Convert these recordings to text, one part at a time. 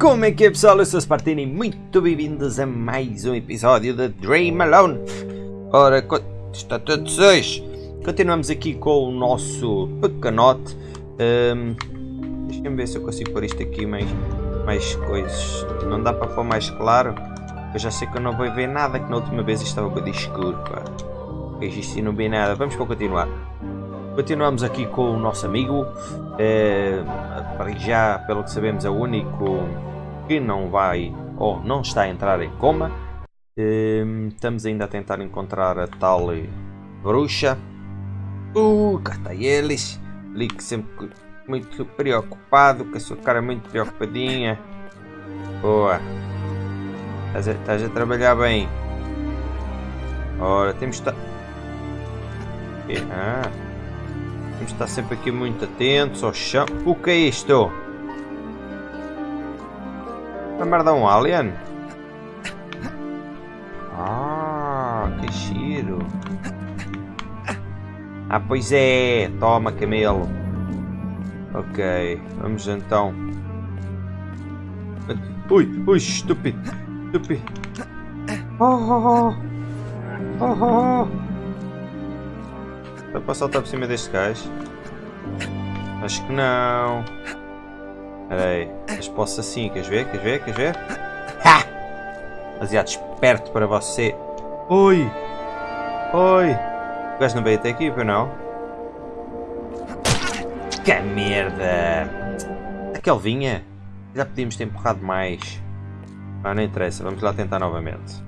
Como é que é pessoal? Eu sou o Spartini e muito bem-vindos a mais um episódio de Dream Alone. Ora, está tudo seis. Continuamos aqui com o nosso pequenote. Um, Deixa-me ver se eu consigo pôr isto aqui mais, mais coisas. Não dá para pôr mais claro. Eu já sei que eu não vou ver nada, que na última vez estava com escuro. Pá. Isto não vi nada. Vamos continuar. Continuamos aqui com o nosso amigo. É, para já, pelo que sabemos, é o único que não vai ou não está a entrar em coma. É, estamos ainda a tentar encontrar a tal bruxa. Uh, cá está eles. Que sempre muito preocupado, com a sua cara muito preocupadinha. Boa. Estás a, estás a trabalhar bem. Ora, temos de estar... Ah. Temos de estar sempre aqui muito atentos ao chão. O que é isto? Vai merda um alien? Ah, que giro. Ah, pois é. Toma, camelo. Ok, vamos então. Ui, ui, estúpido. Estúpido. Oh, oh, oh. Oh, oh. Dá para saltar por cima deste gajo? Acho que não. Espera aí. Mas posso assim, queres ver? Queres ver? Queres ver? Ha! Demasiado esperto para você. Oi! Oi! O gajo não veio até aqui, para não? Que merda! Aquele vinha. Já podíamos ter empurrado mais. Ah, não interessa. Vamos lá tentar novamente.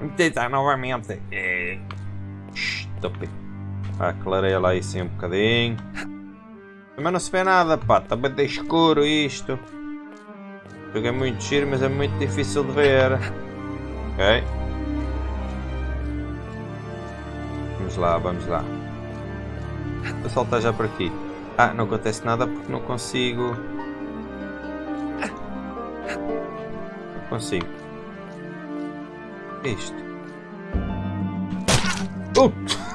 Vamos tentar novamente. É. Estúpido. Ah, clareia lá isso um bocadinho. Também não se vê nada, pá. Está bem escuro isto. Jogo é muito giro, mas é muito difícil de ver. Ok. Vamos lá, vamos lá. Vou saltar já por aqui. Ah, não acontece nada porque não consigo. Não consigo. É isto? Uh!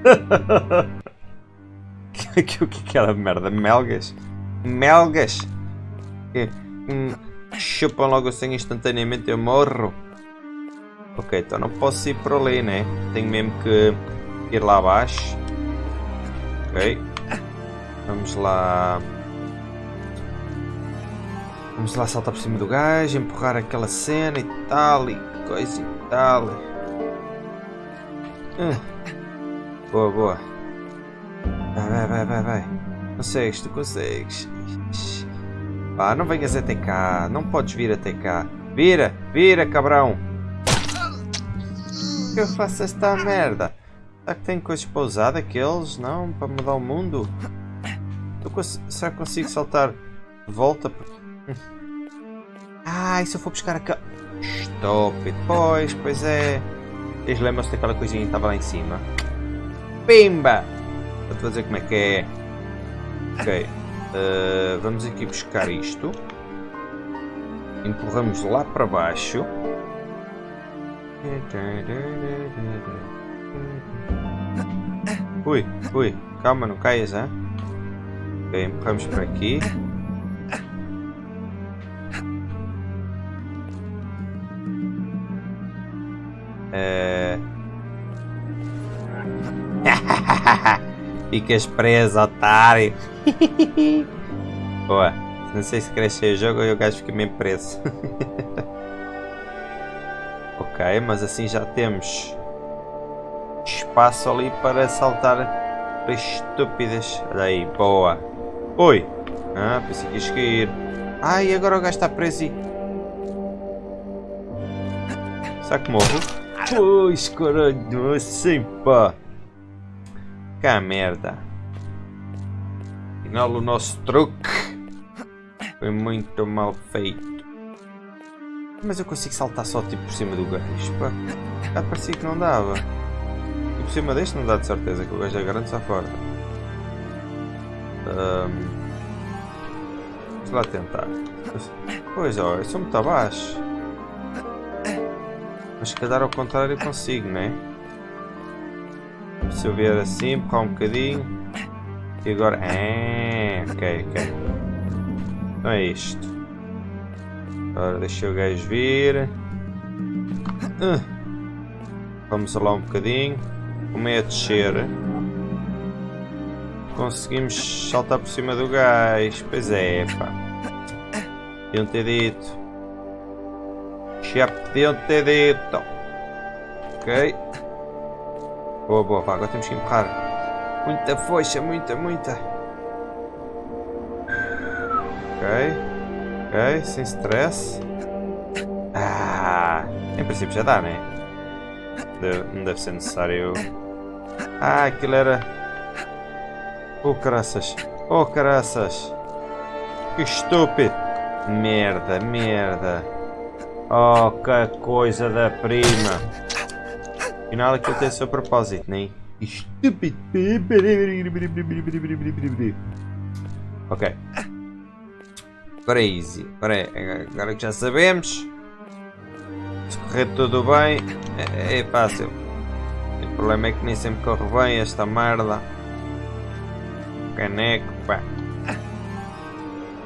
que, que, que aquela merda? Melgas? Melgas? Que, hum, chupam logo assim instantaneamente eu morro. Ok, então não posso ir por ali, né? Tenho mesmo que ir lá abaixo. Ok. Vamos lá. Vamos lá saltar por cima do gajo, empurrar aquela cena e tal, e coisa e tal. Uh. Boa, boa. Vai, vai, vai, vai, vai. Consegues, tu consegues. Pá, não venhas até cá. Não podes vir até cá. Vira, vira, cabrão. Que eu faço esta merda? Será que tem coisas para usar daqueles? Não? Para mudar o mundo? Será que consigo saltar de volta? Ah, e se eu for buscar a Stop Pois, pois é. Eles lembram-se daquela coisinha que estava lá em cima. Pimba! Vou-te dizer como é que é. Ok. Uh, vamos aqui buscar isto. Empurramos lá para baixo. Ui, ui, calma, não caias, hein? Ok, empurramos para aqui. Ficas preso, otário. Boa. Não sei se crescer o jogo ou o gajo fica mesmo preso. ok, mas assim já temos espaço ali para saltar para estúpidas. Olha aí, boa. Oi. Ah, pensei que ias cair. Ai, agora o gajo está preso e... Será que morro? Pois, caralho, assim pá. Que merda. Afinal, o nosso truque foi muito mal feito. Mas eu consigo saltar só tipo por cima do gajo, pá. Já parecia que não dava. E por cima deste não dá de certeza que o gajo é grande, está fora. Um... Vamos lá tentar. Pois, ó, eu sou muito abaixo. Mas se calhar ao contrário consigo, né? Se eu vier assim, empurrar um bocadinho. E agora... Ah, ok, ok. Então é isto. Agora deixa o gajo vir. Uh. Vamos lá um bocadinho. Como é a descer? Conseguimos saltar por cima do gás. Pois é, pá. Podiam ter dito. Já podiam ter dito. Ok. Boa, boa. Agora temos que empurrar. Muita força, muita, muita. Ok. Ok, sem stress. Ah, em princípio já dá, né? Deve, não deve ser necessário. Ah, aquilo era. Oh, caraças. Oh, caraças. Que estúpido. Merda, merda. Oh, que coisa da prima. Afinal, aquilo tem o seu propósito, nem? Estúpido. Ok. Agora é easy. Agora, é, agora que já sabemos. Se correr tudo bem, é, é fácil. O problema é que nem sempre corre bem esta merda. Caneco, pá.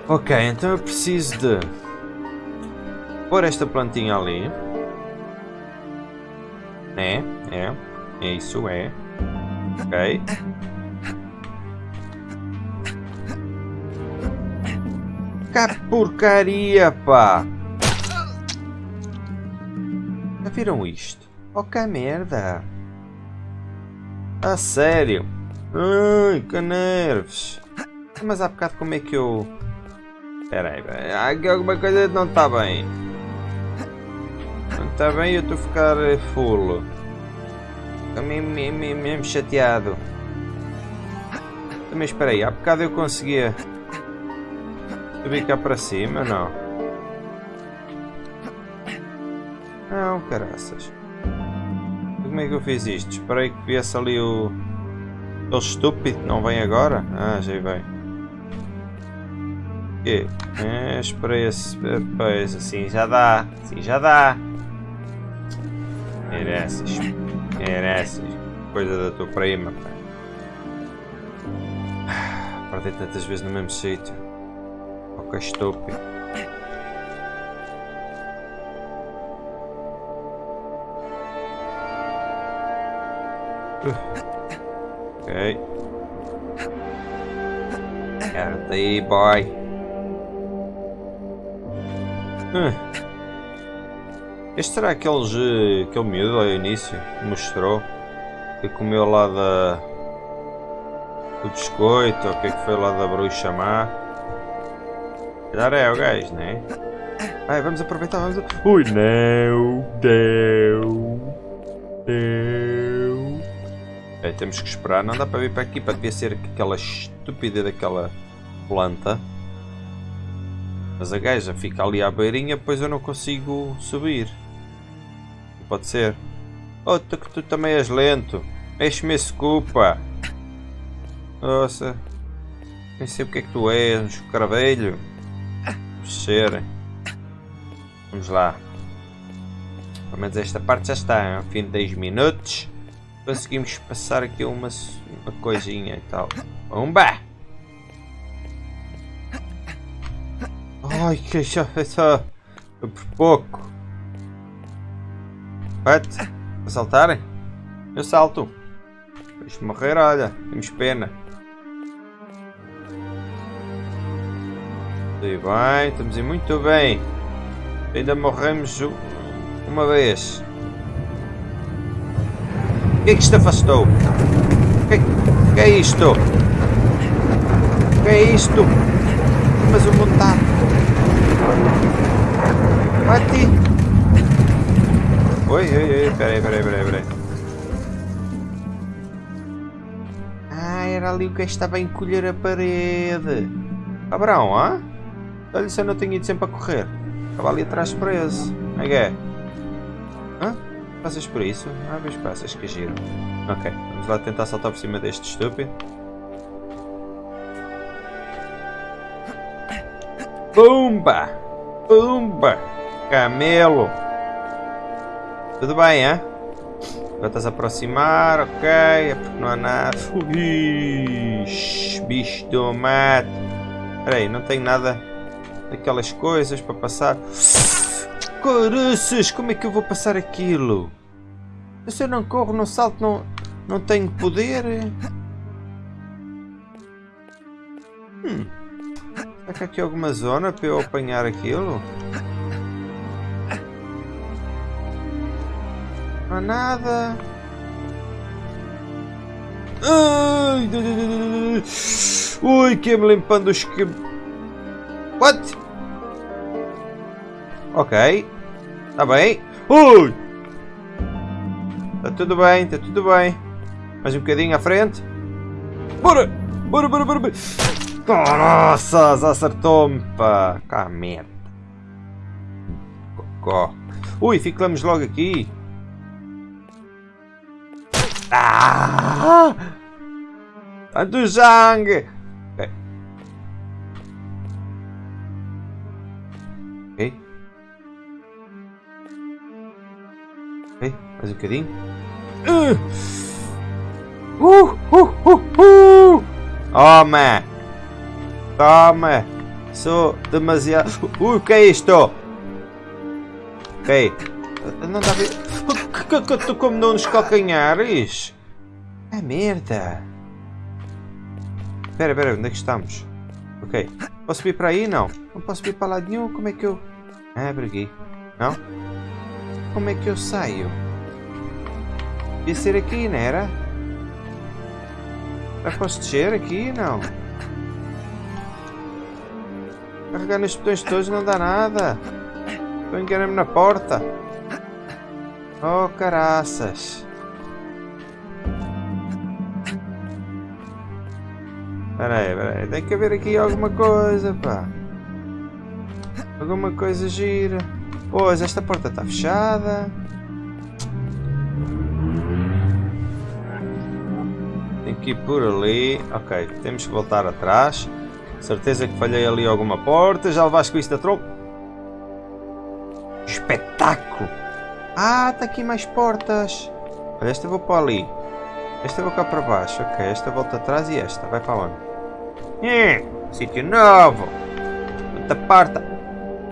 Ok, então eu preciso de pôr esta plantinha ali. É, é, é isso, é. Ok. Que porcaria, pá! Já viram isto? Oh, que merda! A sério? Ai, que nervos! Mas há bocado como é que eu... Espera aí, aqui alguma coisa não está bem. Está bem eu estou a ficar eh, full. Estou mesmo, mesmo, chateado. Também espera aí, há bocado eu conseguia subir cá para cima, não? Não, caraças. Como é que eu fiz isto? Esperei que viesse ali o... O estúpido, não vem agora? Ah, já vem. Que? É, esperei esse... Pois, assim já dá. Assim já dá. Mereces. Mereces. Coisa da tua prima. Perdi tantas vezes no mesmo sítio. Que estúpido. Ok. Quero aí, boy. Hum. Este será aqueles, eh, aquele miúdo ao início que mostrou que comeu lá da do biscoito ou o que é que foi lá da bruxa má. Calhar é o gajo, né? Vai, vamos aproveitar, vamos. Ui, não, deu, deu. É, temos que esperar, não dá para vir para aqui, para devia ser aquela estúpida daquela planta. Mas a gaja fica ali à beirinha, pois eu não consigo subir. Pode ser. Oh, tu, tu também és lento. Mexe-me esse culpa. Nossa. Nem sei o que é que tu és, um escravelho. Ser. Vamos lá. Pelo menos esta parte já está. Ao fim de 10 minutos. Conseguimos passar aqui uma, uma coisinha e tal. Pumba! Ai, que já só por pouco. What? A saltarem? Eu salto. Deixa morrer, olha. Temos pena. Tudo bem, estamos aí muito bem. Ainda morremos uma vez. O que é que isto afastou? O que, que é isto? O que é isto? Mas o mundo está... Oi, oi, oi, peraí, peraí, peraí, peraí. Ah, era ali o que estava a encolher a parede. Cabrão, hã? Olha se eu não tenho ido sempre a correr. Estava ali atrás preso. Como é que é? Hã? Passas por isso? Ah, vês passas, que giro. Ok, vamos lá tentar saltar por cima deste estúpido. Pumba! Pumba! Camelo! Tudo bem, hein? Agora estás a aproximar, ok. É porque não há nada. Ixi, bicho do mato. Espera aí, não tenho nada daquelas coisas para passar. Caraças, como é que eu vou passar aquilo? Se eu não corro, não salto, não, não tenho poder. Hum. Será que há aqui alguma zona para eu apanhar aquilo? Há nada. Ai, Ui, que me limpando os que... What? Ok. Está bem. Ui! Está tudo bem, está tudo bem. Mais um bocadinho à frente. Bora! Bora, bora, bora! bora. Nossa, acertou-me, pá! Cá, merda. Cocó. Ui, ficamos logo aqui. Ah! Tanto sangue! Ok. Ok. Mais um bocadinho. Uh! Uh! Uh! Uh! Uh! Toma! Toma! Sou demasiado... Ui, o que é isto? Ok. Não dá a ver... Tu como não nos calcanhares? É merda! Espera, espera, onde é que estamos? Ok. Posso subir para aí? Não. Não posso subir para lado nenhum. Como é que eu... Ah, por aqui. Não? Como é que eu saio? Ia ser aqui, não era? Já posso descer aqui? Não. Carregar nestes botões todos não dá nada. Estou enganando na porta. Oh, caraças. Espera aí, espera aí. Tem que haver aqui alguma coisa, pá. Alguma coisa gira. Pois, esta porta está fechada. Tem que ir por ali. Ok, temos que voltar atrás. Certeza que falhei ali alguma porta. Já levaste com isso da tronco? Espetáculo! Ah, está aqui mais portas. Olha, esta eu vou para ali. Esta eu vou cá para baixo. Ok, esta volta atrás e esta. Vai para onde? Sítio novo. Outra porta.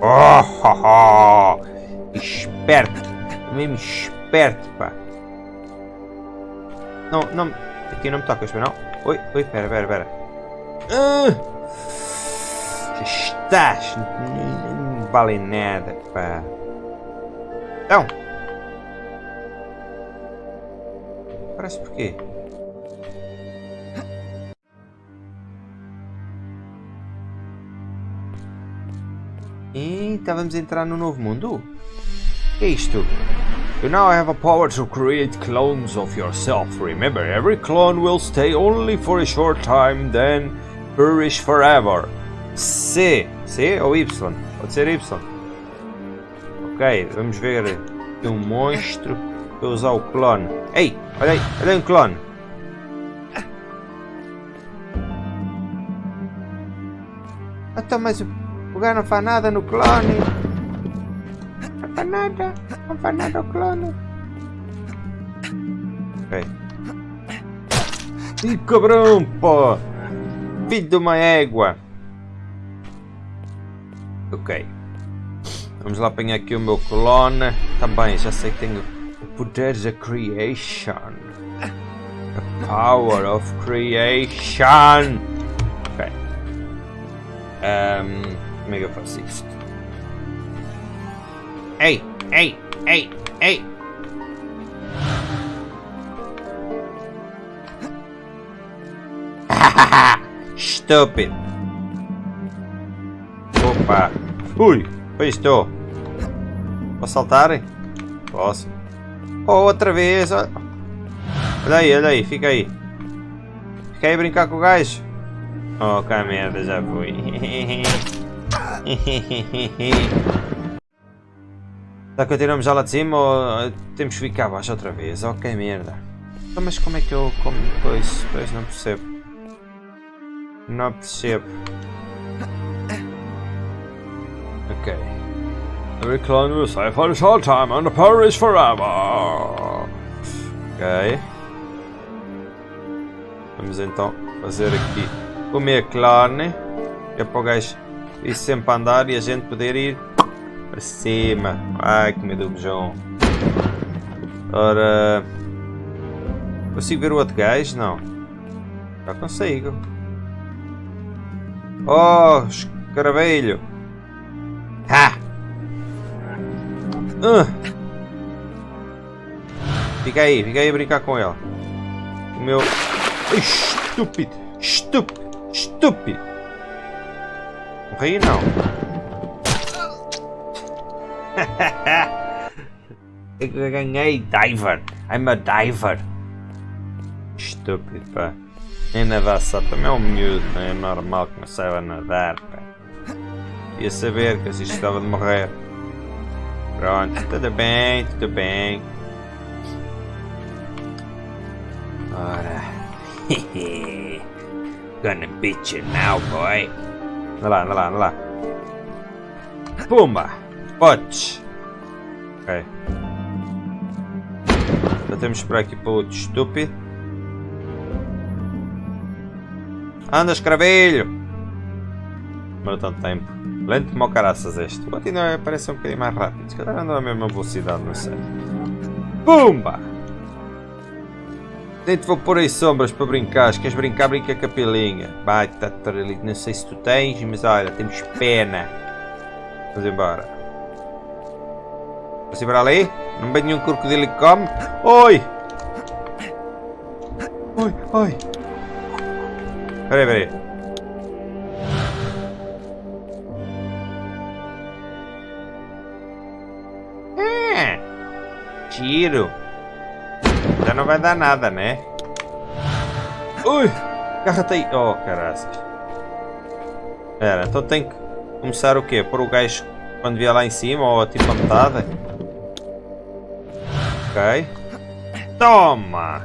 Oh, oh, oh. Esperto. Mesmo esperto, pá. Não, não. Aqui não me tocas, não? Oi, oi, pera, pera, pera. Uh, estás. Não vale nada, pá. Então. Parece porquê? E estávamos a entrar no novo mundo? Que é isto? You now have a power to create clones of yourself. Remember, every clone will stay only for a short time, then perish forever. C. C ou Y? Pode ser Y. Ok, vamos ver aqui um monstro para usar o clone. Ei, olha aí, olha aí um clone. Então, mas o, o gajo não faz nada no clone. Não faz nada, não faz nada o clone. Ok. Ih, cabrão, pô! Filho de uma égua! Ok. Vamos lá apanhar aqui o meu clone. Também, já sei que tenho o poder da creation. The power of creation. Ok. Um, como é que eu faço isto? Ei, ei, ei, ei. Stupid. Opa. Ui, foi isto. Posso saltar? Posso. Outra vez. Olha aí, olha aí, fica aí. Fica aí brincar com o gajo. Oh, que merda, já fui. Será que continuamos já lá de cima ou temos que ficar abaixo outra vez? Oh, que merda. Então, mas como é que eu... Como, pois, pois não percebo. Não percebo. Okay. Every clone will stay for a short time and the power is forever. Ok. Vamos então fazer aqui comer carne. É para o gajo ir sempre a andar e a gente poder ir para cima. Ai, que medo do. Ora... Consigo ver o outro gajo? Não. Já consigo. Oh, escaravelho. Ha! Uh. Fica aí, fica aí brincar com ele. O meu... Estúpido! Estúpido! Estúpido! Morri não. Eu ganhei diver. I'm a diver. Estúpido, pá. Nem nadar só também é um miúdo, não é normal que não saiba nadar, pá. Ia saber que assim estava de morrer. Pronto, tudo bem, tudo bem. Ora. Gonna beat you now, boy. Anda lá, anda lá, anda lá. Pumba! Potes! Ok. Já temos por aqui para outro estúpido. Anda, escravelho! Demora tanto tempo. Lento como caraças este. O ainda parece um bocadinho mais rápido. Se calhar anda a mesma velocidade, não sei. Pumba! Nem te vou pôr aí sombras para brincar. Se queres brincar, brinca com a pilinha. Vai, tá ali. Não sei se tu tens, mas olha, temos pena. Vamos embora. Vamos embora ali? Não vem nenhum crocodilo que come? Oi! Oi, oi! Peraí, peraí. Tiro. Já não vai dar nada, né? Ui! Agarra-te aí! Oh, caraças. Espera, então tem que começar o quê? Pôr o gajo quando vier lá em cima ou tipo a metade? Ok. Toma!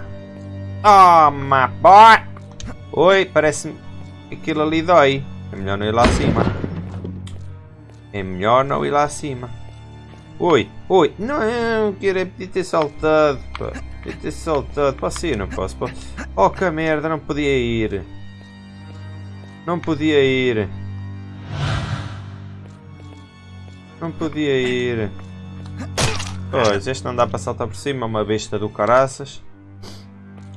Toma, boy! Oi, parece-me aquilo ali dói. É melhor não ir lá acima. É melhor não ir lá acima. Oi, oi. Não, eu quero é pedir ter saltado. Pá. Podia ter saltado. Posso ir? Não posso. posso. Oh, que merda. Não podia ir. Não podia ir. Não podia ir. Pois, este não dá para saltar por cima. Uma besta do caraças.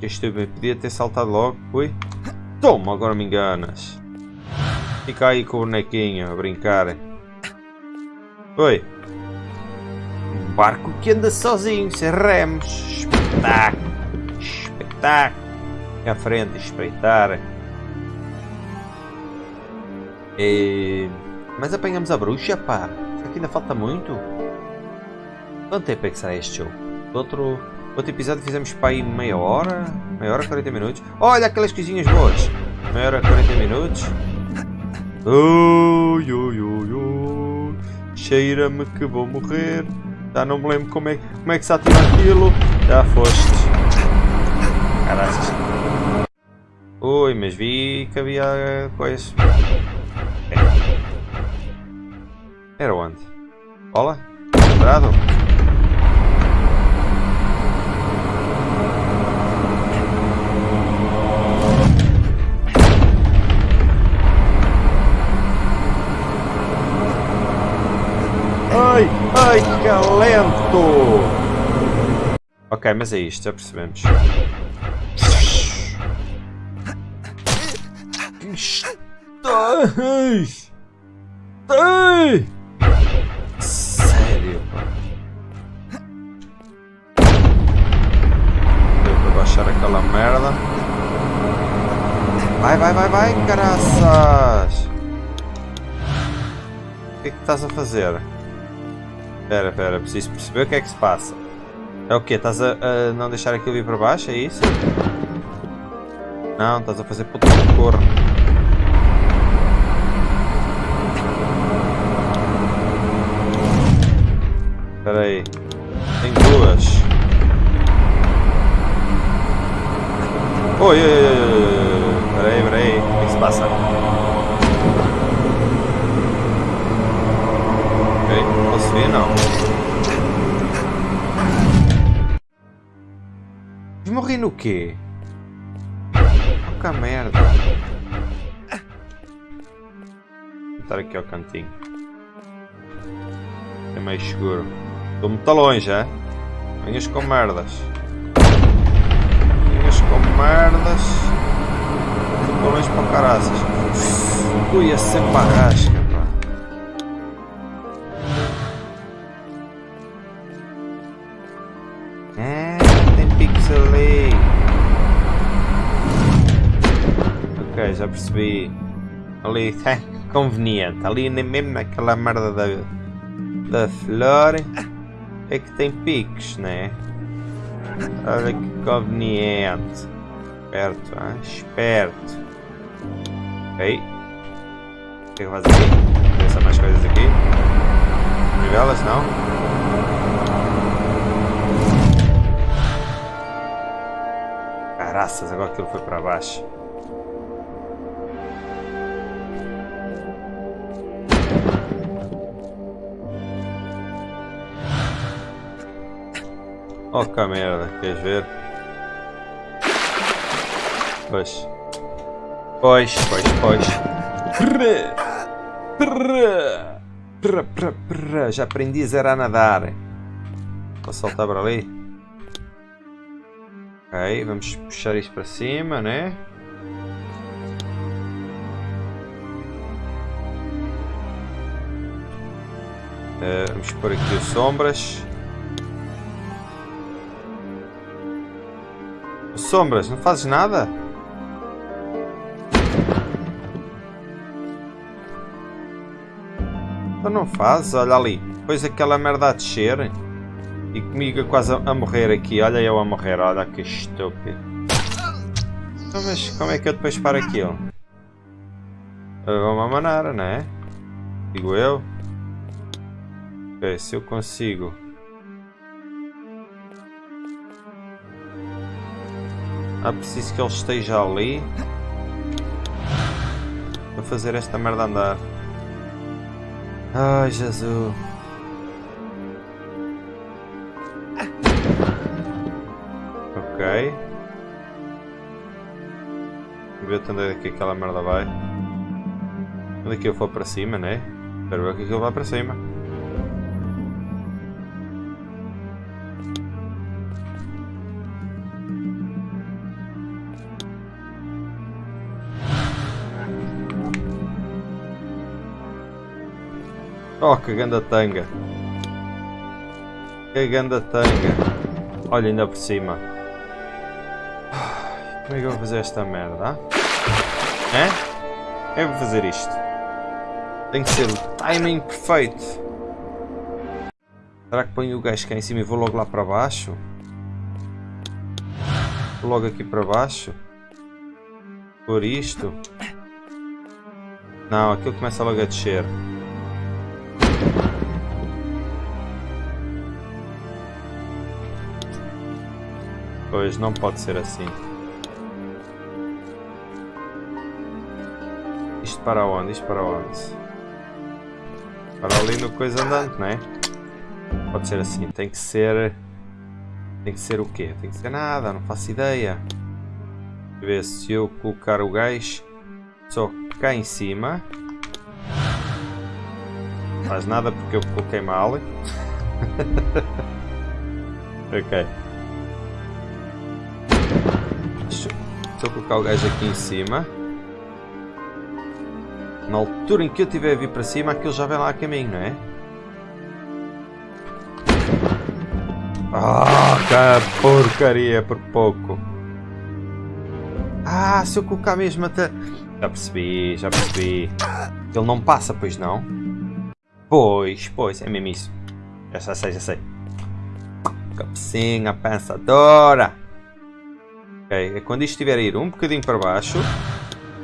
Estúpido. Podia ter saltado logo. Ui. Toma, agora me enganas. Fica aí com o bonequinho a brincar. Oi barco que anda sozinho, sem remos. Espetáculo! Espetáculo! À frente, espreitar. E... Mas apanhamos a bruxa, pá. Será que ainda falta muito? Quanto tempo é que será este jogo? Outro, outro episódio fizemos para aí meia hora? Meia hora, 40 minutos? Olha aquelas coisinhas boas! Meia hora, 40 minutos? Ui. Cheira-me que vou morrer. Já não me lembro como é, como é que se ativa aquilo. Já foste. Caralho. Ui, mas vi que havia coisas. Era onde? Bola? Quadrado? Ai, ai, que lento! Ok, mas é isto, já percebemos. Estás! Ai! Sério, pá. Deu para baixar aquela merda. Vai, vai, vai, vai, caraças! O que é que estás a fazer? Pera, pera, preciso perceber o que é que se passa. É o quê? Estás a, a não deixar aquilo vir para baixo? É isso? Não, estás a fazer puta de corno. Espera aí. Tem duas. Oi, oi, oi, oi. Espera aí, espera aí. O que, é que se passa? Ver? Não. morri no quê? Que merda. Vou estar aqui ao cantinho. É mais seguro. Estou muito longe, é? Venhas com merdas. Venhas com merdas. Estou longe para caraças. Ui, é sempre arrasca, percebi. Ali, é conveniente. Ali mesmo naquela merda da, da flor é que tem picos, né? Olha que conveniente. Esperto, hein? esperto. Ok. O que é que faz aqui? Mais coisas aqui. Nivelas, não? Caraças, agora aquilo foi para baixo. Oh que merda, queres ver? Pois. Pois, pois, pois. Já aprendi a zerar a nadar. Vou saltar para ali. Ok, vamos puxar isto para cima, né? Uh, vamos pôr aqui as sombras. Sombras, não fazes nada? Então não fazes, olha ali. Depois aquela merda a descer. E comigo quase a morrer aqui. Olha eu a morrer, olha que estúpido. Então, mas como é que eu depois paro aquilo? De uma maneira, não é? Digo eu. Ok, se eu consigo Ah, preciso que ele esteja ali para fazer esta merda andar. Ai, Jesus. Ok. Ver até onde é que aquela merda vai. Onde é que eu for para cima, né? Espero ver que aquilo vai para cima. Oh, que ganda tanga. Que ganda tanga. Olha ainda por cima. Como é que eu vou fazer esta merda? É? Eu vou fazer isto. Tem que ser o timing perfeito. Será que ponho o gajo cá em cima e vou logo lá para baixo? Logo aqui para baixo? Por isto? Não, aquilo começa logo a descer. Pois, não pode ser assim. Isto para onde? Isto para onde? Para ali no coisa andante, não é? Pode ser assim, tem que ser... Tem que ser o quê? Tem que ser nada, não faço ideia. Ver se eu colocar o gás só cá em cima. Não faz nada porque eu coloquei mal. ok. Estou a colocar o gajo aqui em cima. Na altura em que eu tiver a vir para cima, aquilo já vem lá a caminho, não é? Ah, que porcaria, por pouco. Ah, se eu colocar mesmo até... Já percebi, já percebi. Ele não passa, pois não? Pois, pois, é mesmo isso. Já sei, já sei. Cabecinha pensadora. É quando isto estiver a ir um bocadinho para baixo,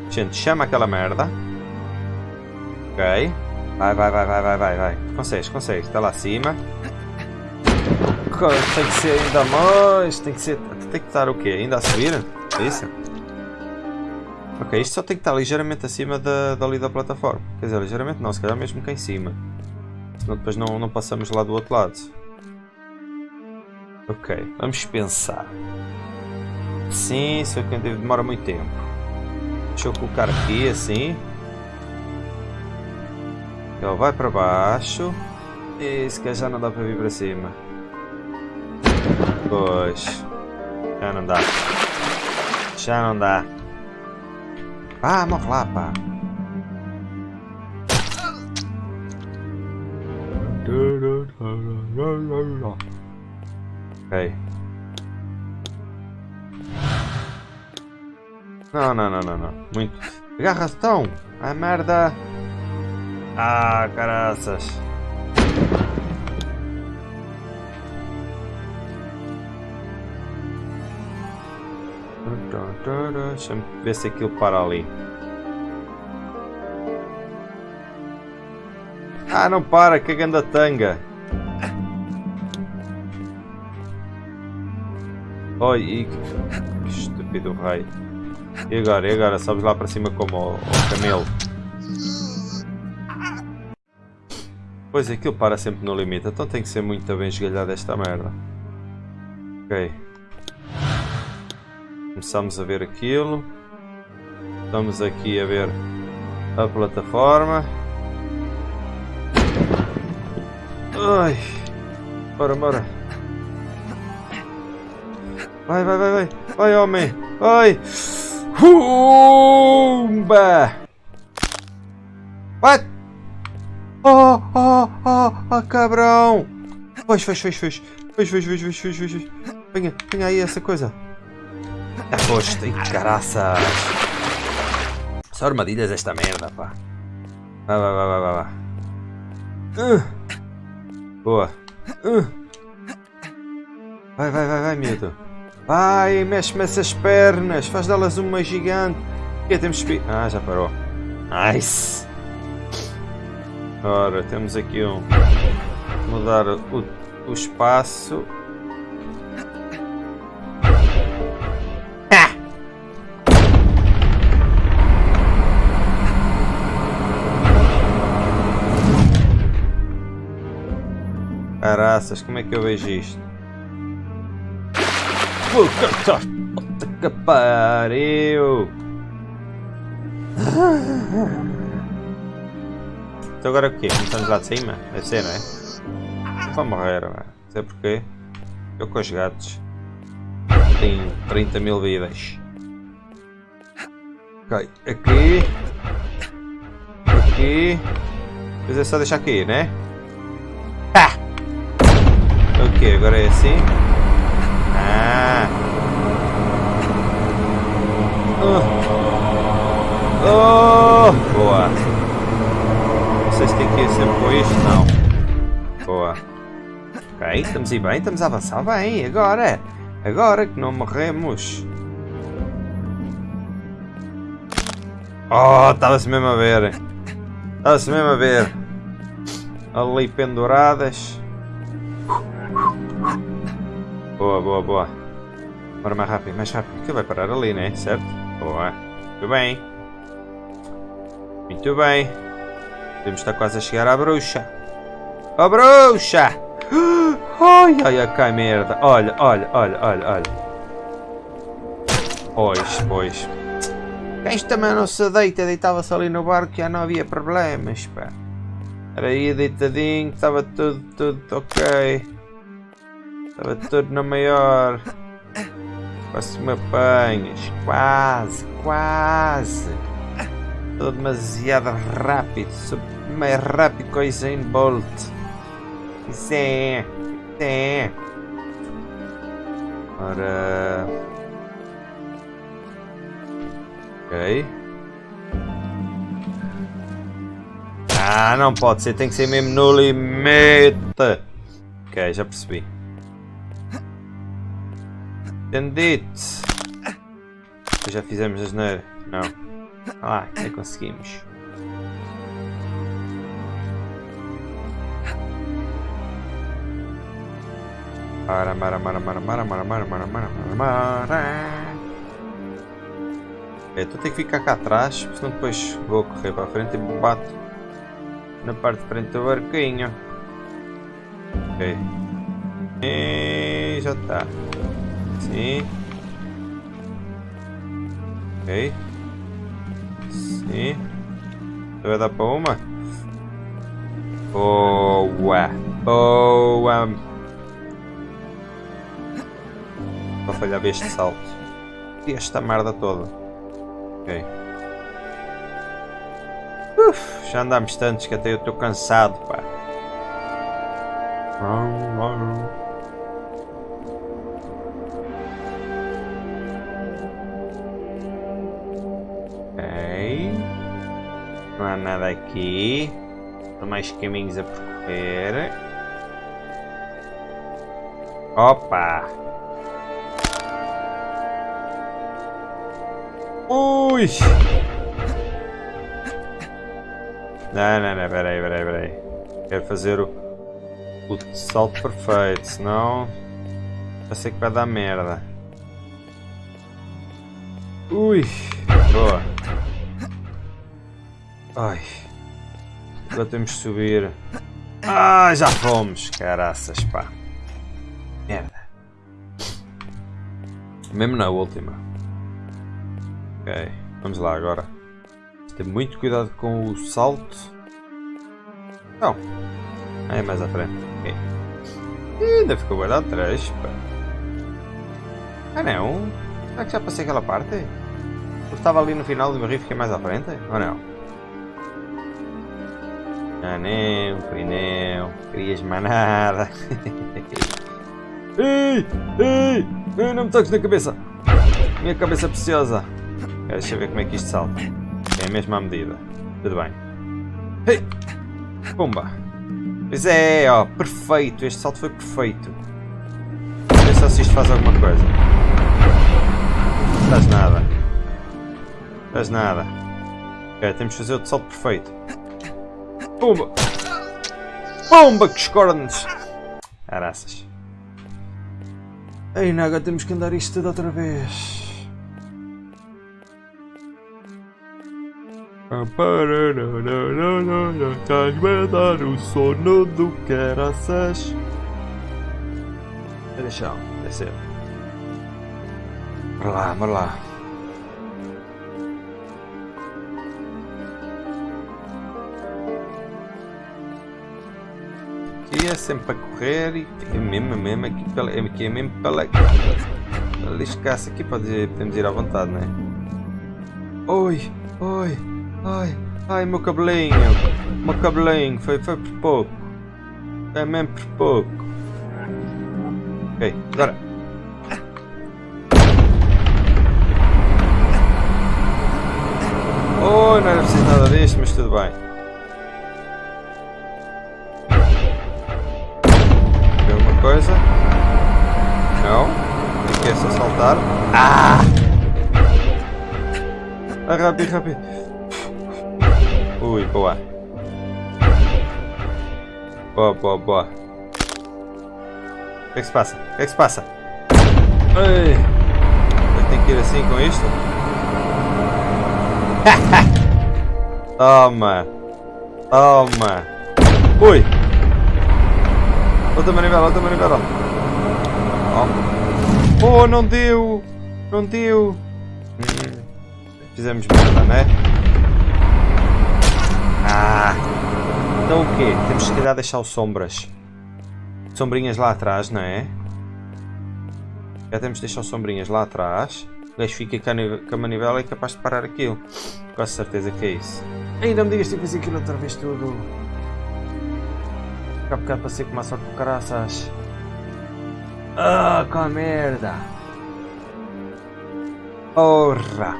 a gente chama aquela merda. Ok. Vai, vai, vai, vai, vai, vai, vai. Consegues, consegues. Está lá acima. Tem que ser ainda mais. Tem que ser. Tem que estar o quê? Ainda a subir? É isso? Ok, isto só tem que estar ligeiramente acima da, dali da plataforma. Quer dizer, ligeiramente não, se calhar mesmo cá em cima. Senão depois não, não passamos lá do outro lado. Ok, vamos pensar. Sim, isso aqui demora muito tempo. Deixa eu colocar aqui assim. Ele vai para baixo. E se já não dá para vir para cima. Pois. Já não dá. Já não dá. Ah, morre lá, pá. Ok. Não, não, não, não, não. Muito. Agarra-se tão. A merda. Ah, caraças. Deixa-me ver se aquilo para ali. Ah, não para, que ganda tanga. Oi, e... que estúpido rei. E agora, e agora? Sobes lá para cima como o, o camelo. Pois aquilo para sempre no limite, então tem que ser muito bem esgalhado esta merda. Ok. Começamos a ver aquilo. Estamos aqui a ver a plataforma. Ai. Bora, bora. Vai, vai, vai, vai. Vai, homem. Vai. Humba. What? Oh, oh, oh, oh, cabrão. Pois, pois, pois, pois. Pois, pois, pois, pois, pois, pois. Venha, venha aí essa coisa. Já foste, ai caraças. Só armadilhas esta merda, pá. Vai, vai, vai, vai, vai. Uh. Boa. Uh. Vai, vai, vai, vai, miúdo. Vai, mexe-me essas pernas. Faz delas uma gigante. que temos que... Ah, já parou. Nice. Ora, temos aqui um... Mudar o, o espaço. Caraças, como é que eu vejo isto? Puta que pariu! Então agora o quê? Começamos lá de cima? Deve ser, não é? Vou morrer, não sei porquê. Eu com os gatos. Tenho 30 mil vidas. Ok, aqui. Aqui. Depois é só deixar aqui, né? Ok, agora é assim. Ah. Oh. oh. Boa. Se tem que com isto, não. Boa. Ok, estamos aí bem, estamos a avançar bem. Agora. Agora que não morremos. Oh, estava-se mesmo a ver. Estava-se mesmo a ver. Ali penduradas. Boa, boa, boa. Bora mais rápido, mais rápido. Que vai parar ali, né? Certo? Boa. Muito bem. Muito bem. Temos estar quase a chegar à bruxa. A bruxa! Ai, ai, cai merda. Olha, olha, olha, olha, olha. Pois, pois. Quem também não se deita, deitava-se ali no barco já não havia problemas, pá. Era aí deitadinho, estava tudo, tudo ok. Estava tudo na maior. Quase me apanhas. Quase, quase. Estou demasiado rápido. Sou mais rápido que o Usain Bolt. Isso é. Ora. Ok. Ah, não pode ser. Tem que ser mesmo no limite. Ok, já percebi. Entendido. Já fizemos a geneira. Não. Ah já conseguimos. Para, para, para, para, para, para, para, para, para, para, para. É, tem que ficar cá atrás, senão depois vou correr para a frente e bato na parte de frente do barquinho. Ok. E já está. Sim. Ok. Sim. Vai dar para uma? Boa! Boa! Vou falhar este salto. E esta merda toda. Ok. Uf, já andámos tantos que até eu estou cansado, pá. Não há nada aqui. São mais caminhos a percorrer. Opa! Ui! Não, não, não, peraí, peraí, peraí. Quero fazer o, o salto perfeito, senão já sei que vai dar merda. Ui! Boa! Ai! Agora temos que subir. Ah, já fomos! Caraças, pá! Merda! Mesmo na última. Ok, vamos lá agora. Ter muito cuidado com o salto. Não. É mais à frente. Okay. Ainda ficou bem atrás. Ah não? Será que já passei aquela parte? Eu estava ali no final do meu rio e fiquei mais à frente? Ou não? Ah não, perineu. Querias mais nada. ei, ei, ei, não me toques na cabeça. Minha cabeça preciosa. Deixa eu ver como é que isto salta. É a mesma medida. Tudo bem. Hey! Pumba! Pois é, ó, perfeito. Este salto foi perfeito. Vê só se isto faz alguma coisa. Não faz nada. Não faz nada. Ok, temos de fazer outro salto perfeito. Pumba! Pumba, que escornes! Araças. Ei, Naga, temos que andar isto tudo outra vez. Estás-me a dar o sono do caraças. Deixa descer. Bora lá, bora lá. É sempre a correr e é mesmo, é mesmo aqui, pela, aqui é mesmo pela, pela escassa aqui pode, podemos ir à vontade, não é? Oi, oi. Ai, ai, meu cabelinho. Meu cabelinho. Foi, foi por pouco. É mesmo por pouco. Ok, agora. Oh, não era preciso nada disto, mas tudo bem. Coisa? Não. É só saltar. Ah! Ah, rápido, rápido. Ui, boa. Boa, boa, boa. O que é que se passa? O que é que se passa? Ei! Eu tenho que ir assim com isto? Toma! Toma! Ui! Outra manivela, outra manivela! Oh. oh, não deu! Não deu! Fizemos merda, né? Ah! Então o quê? Temos que calhar deixar sombras. Sombrinhas lá atrás, não é? Já temos de deixar sombrinhas lá atrás. O gajo fica com a manivela e é capaz de parar aquilo. Quase certeza que é isso. Ainda me digas que fazer aquilo outra vez tudo. Cá bocado passei com uma sorte com caraças. Ah, com a merda! Porra!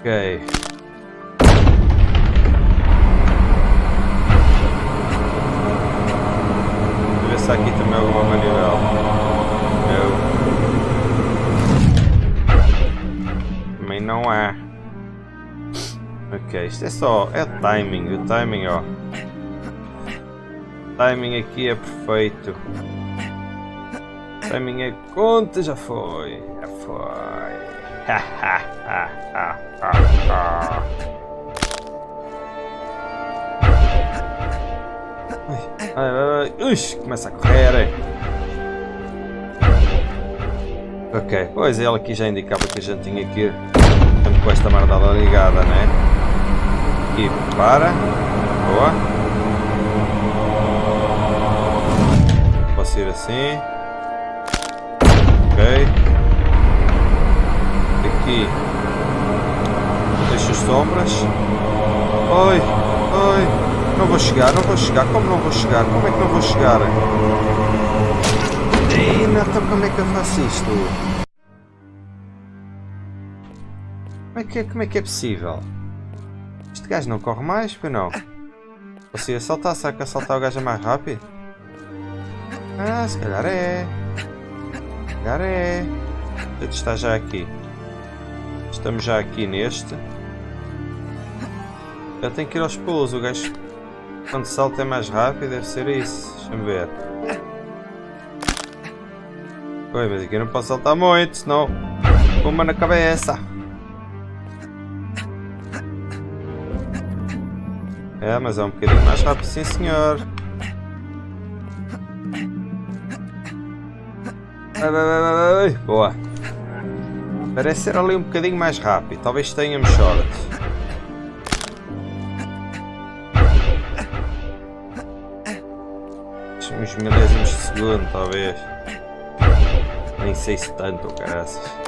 Ok. Vou ver se aqui também alguma manivela. Não. Também não há. Ok, isto é só. É timing. O timing, ó. O timing aqui é perfeito. O timing é conta, já foi. Já foi. Ai, ai, ai, Ux, começa a correr. Ok, pois ele aqui já indicava que a gente tinha que ir com esta mardada ligada, né? E para. Boa. Posso ir assim. Ok. Aqui. Deixa as sombras. Oi, oi. Não vou chegar, não vou chegar. Como não vou chegar? Como é que não vou chegar? Ei, então como é que eu faço isto? Como é que é, como é, que é possível? Este gajo não corre mais, pois não? Ou se assaltar, será que assaltar o gajo é mais rápido? Ah, se calhar é. Se calhar é. Ele está já aqui. Estamos já aqui neste. Eu tenho que ir aos pulos, o gajo quando salta é mais rápido, deve ser isso. Deixa-me ver. Oi, mas aqui não posso saltar muito, senão uma na cabeça. É, mas é um bocadinho mais rápido, sim senhor. Boa. Parece ser ali um bocadinho mais rápido. Talvez tenhamos sorte. Uns milésimos de segundo, talvez. Nem sei se tanto, caraças.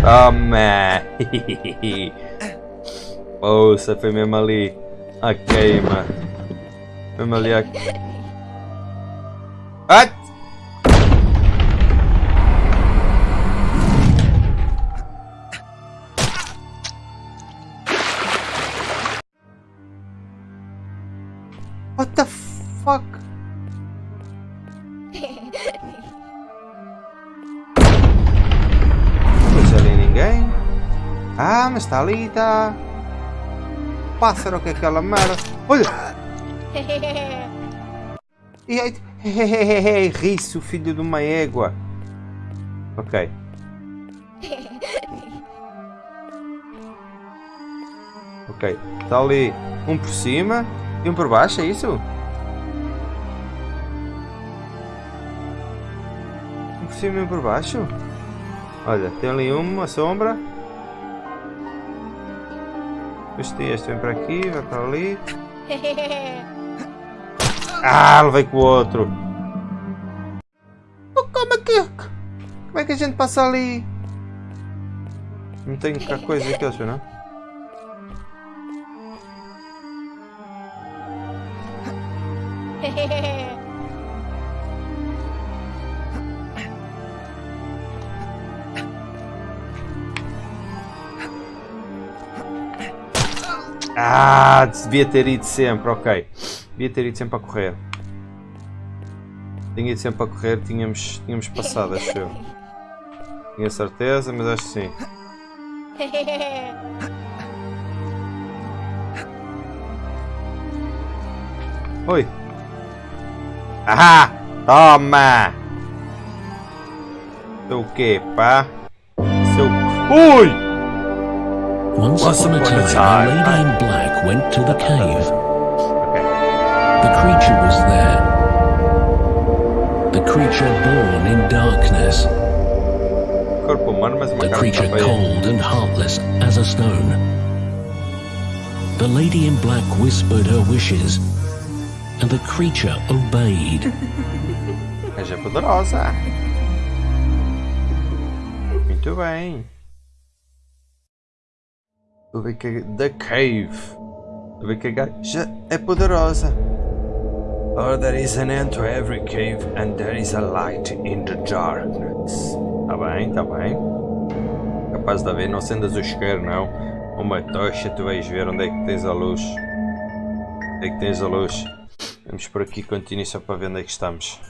Toma! Ouça, foi mesmo ali a queima. Mesmo ali a... What? Mas está ali, está. Pássaro que é aquela merda. Olha! E aí, riço, filho de uma égua. Ok. Ok, está ali um por cima e um por baixo, é isso? Um por cima e um por baixo? Olha, tem ali uma sombra. Este, este vem para aqui, vai para ali. Ah, levei com o outro. Oh, como é que... Como é que a gente passa ali? Não tem coisa aqui, acho, não? Ah, devia ter ido sempre, ok. Devia ter ido sempre a correr. Tinha ido sempre a correr, tínhamos, tínhamos passado, acho eu. Tinha certeza, mas acho que sim. Oi. Ahá! Toma! Seu quê, pá? Seu... Ui! Once, Once upon, upon a time, a lady in black went to the cave. Ok. The creature was there. The creature born in darkness. Corpo humano, mas uma The creature cold and heartless as a stone. The lady in black whispered her wishes, and the creature obeyed. Mas é poderosa. Muito bem. Vou ver que a- The Cave. Vou ver que a gaja é poderosa. Oh, there is an end to every cave and there is a light in the darkness. Tá bem, tá bem. Capaz de haver, não acendas o isqueiro, não. Uma tocha, tu vais ver onde é que tens a luz. Onde é que tens a luz? Vamos por aqui, continue só para ver onde é que estamos.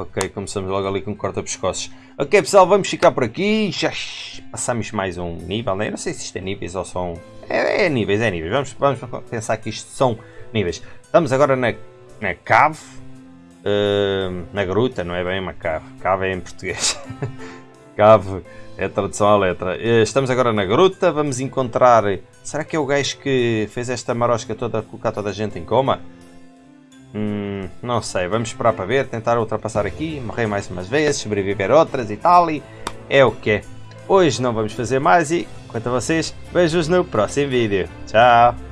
Ok, começamos logo ali com corta-pescoços. Ok pessoal, vamos ficar por aqui. Já passamos mais um nível, né? Eu não sei se isto é níveis ou são... É, é níveis, é níveis. Vamos, vamos pensar que isto são níveis. Estamos agora na, na cave. Uh, na gruta, não é bem uma cave. Cave é em português. cave é a tradução à letra. Uh, estamos agora na gruta. Vamos encontrar... Será que é o gajo que fez esta marosca toda, colocar toda a gente em coma? Hum, não sei, vamos esperar para ver, tentar ultrapassar aqui, morrer mais umas vezes, sobreviver outras e tal, e é o que é. Hoje não vamos fazer mais e, quanto a vocês, vejo-vos no próximo vídeo. Tchau!